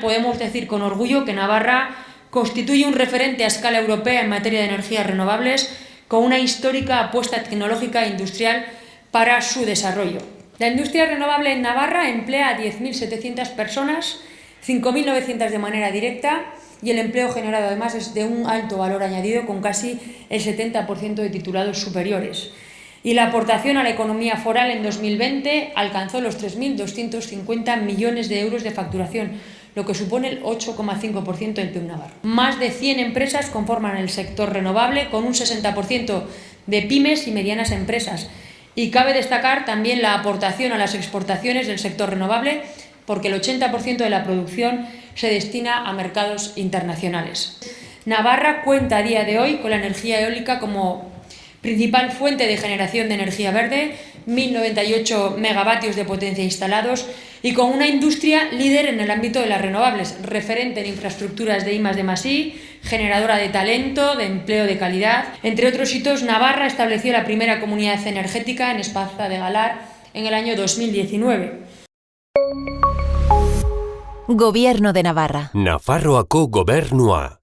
Podemos decir con orgullo que Navarra constituye un referente a escala europea en materia de energías renovables con una histórica apuesta tecnológica e industrial para su desarrollo. La industria renovable en Navarra emplea a 10.700 personas, 5.900 de manera directa y el empleo generado además es de un alto valor añadido con casi el 70% de titulados superiores. Y la aportación a la economía foral en 2020 alcanzó los 3.250 millones de euros de facturación, lo que supone el 8,5% del PIB navarro. Más de 100 empresas conforman el sector renovable, con un 60% de pymes y medianas empresas. Y cabe destacar también la aportación a las exportaciones del sector renovable, porque el 80% de la producción se destina a mercados internacionales. Navarra cuenta a día de hoy con la energía eólica como principal fuente de generación de energía verde, 1.098 megavatios de potencia instalados y con una industria líder en el ámbito de las renovables, referente en infraestructuras de I+, de I, generadora de talento, de empleo de calidad. Entre otros hitos, Navarra estableció la primera comunidad energética en Espaza de Galar en el año 2019. Gobierno de Navarra. Nafarroako gobernua.